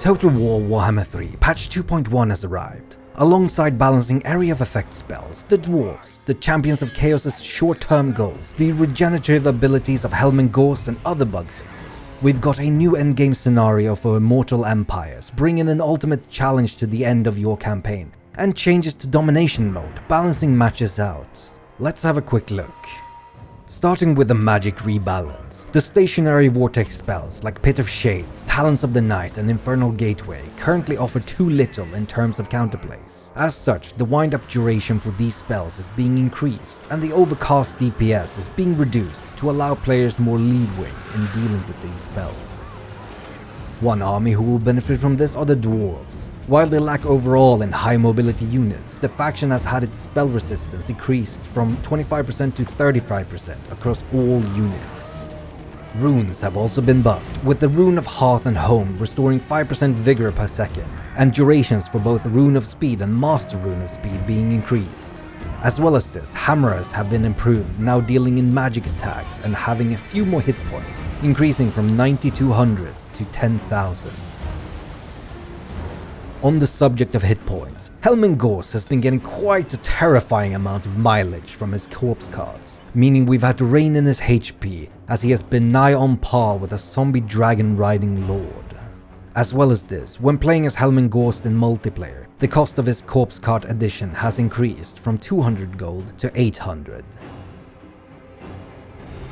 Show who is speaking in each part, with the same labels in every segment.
Speaker 1: Total War Warhammer 3 Patch 2.1 has arrived. Alongside balancing area of effect spells, the dwarves, the champions of chaos's short-term goals, the regenerative abilities of Helman Ghorst and other bug fixes, we've got a new endgame scenario for Immortal Empires, bringing an ultimate challenge to the end of your campaign, and changes to domination mode, balancing matches out. Let's have a quick look. Starting with the magic rebalance, the stationary vortex spells like Pit of Shades, Talons of the Night and Infernal Gateway currently offer too little in terms of counterplays. As such, the wind-up duration for these spells is being increased, and the overcast DPS is being reduced to allow players more leeway in dealing with these spells. One army who will benefit from this are the dwarves. While they lack overall in high mobility units, the faction has had its spell resistance increased from 25% to 35% across all units. Runes have also been buffed, with the Rune of Hearth and Home restoring 5% vigor per second, and durations for both Rune of Speed and Master Rune of Speed being increased. As well as this, hammerers have been improved, now dealing in magic attacks and having a few more hit points, increasing from 9200 to 10,000. On the subject of hit points, Helman Ghorst has been getting quite a terrifying amount of mileage from his corpse carts, meaning we've had to rein in his HP as he has been nigh on par with a zombie dragon riding lord. As well as this, when playing as Helman Ghorst in multiplayer, the cost of his corpse cart edition has increased from 200 gold to 800.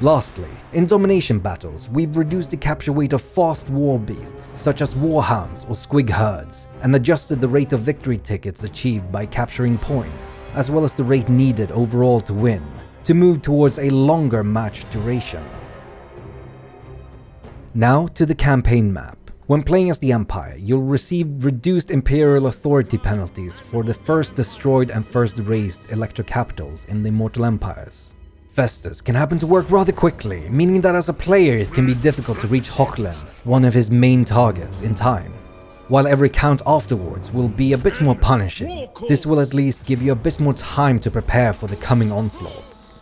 Speaker 1: Lastly, in domination battles, we've reduced the capture weight of fast war beasts such as warhounds or squig herds, and adjusted the rate of victory tickets achieved by capturing points, as well as the rate needed overall to win, to move towards a longer match duration. Now to the campaign map. When playing as the Empire, you'll receive reduced Imperial Authority penalties for the first destroyed and first raised Elector Capitals in the Immortal Empires. Festus can happen to work rather quickly, meaning that as a player it can be difficult to reach Hochland, one of his main targets, in time. While every count afterwards will be a bit more punishing, this will at least give you a bit more time to prepare for the coming onslaughts.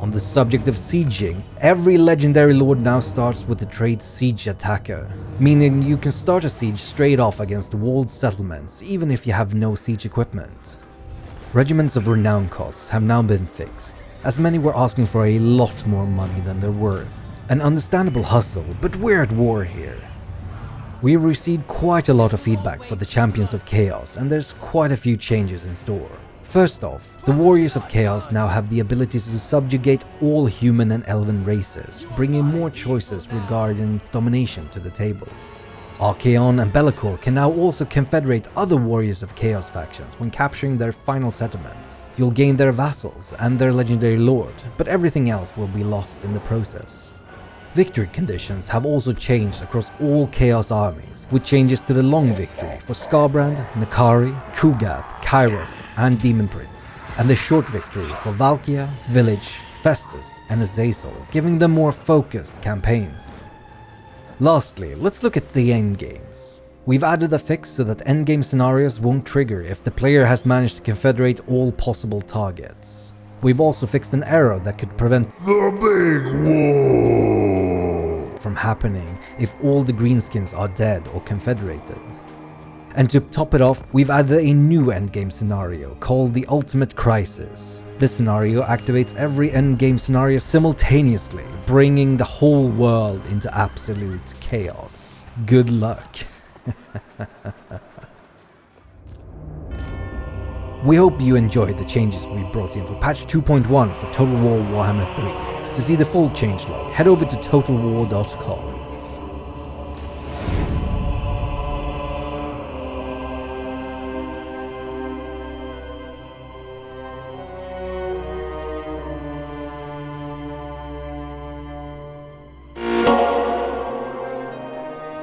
Speaker 1: On the subject of sieging, every legendary lord now starts with the trait Siege Attacker, meaning you can start a siege straight off against walled settlements even if you have no siege equipment. Regiments of renown costs have now been fixed, as many were asking for a lot more money than they're worth. An understandable hustle, but we're at war here. We received quite a lot of feedback for the Champions of Chaos, and there's quite a few changes in store. First off, the Warriors of Chaos now have the ability to subjugate all human and elven races, bringing more choices regarding domination to the table. Archaon and Be'lakor can now also confederate other Warriors of Chaos factions when capturing their final settlements. You'll gain their vassals and their legendary lord, but everything else will be lost in the process. Victory conditions have also changed across all Chaos armies, with changes to the long victory for Skarbrand, N'Kari, Ku'gath, Kairos, and Demon Prince, and the short victory for Valkia, Vilitch, Festus, and Azazel, giving them more focused campaigns. Lastly, let's look at the endgames. We've added a fix so that endgame scenarios won't trigger if the player has managed to confederate all possible targets. We've also fixed an error that could prevent
Speaker 2: The Big War
Speaker 1: from happening if all the greenskins are dead or confederated. And to top it off, we've added a new endgame scenario called the Ultimate Crisis. This scenario activates every endgame scenario simultaneously, bringing the whole world into absolute chaos. Good luck. we hope you enjoyed the changes we brought in for patch 2.1 for Total War Warhammer 3. To see the full changelog, head over to totalwar.com.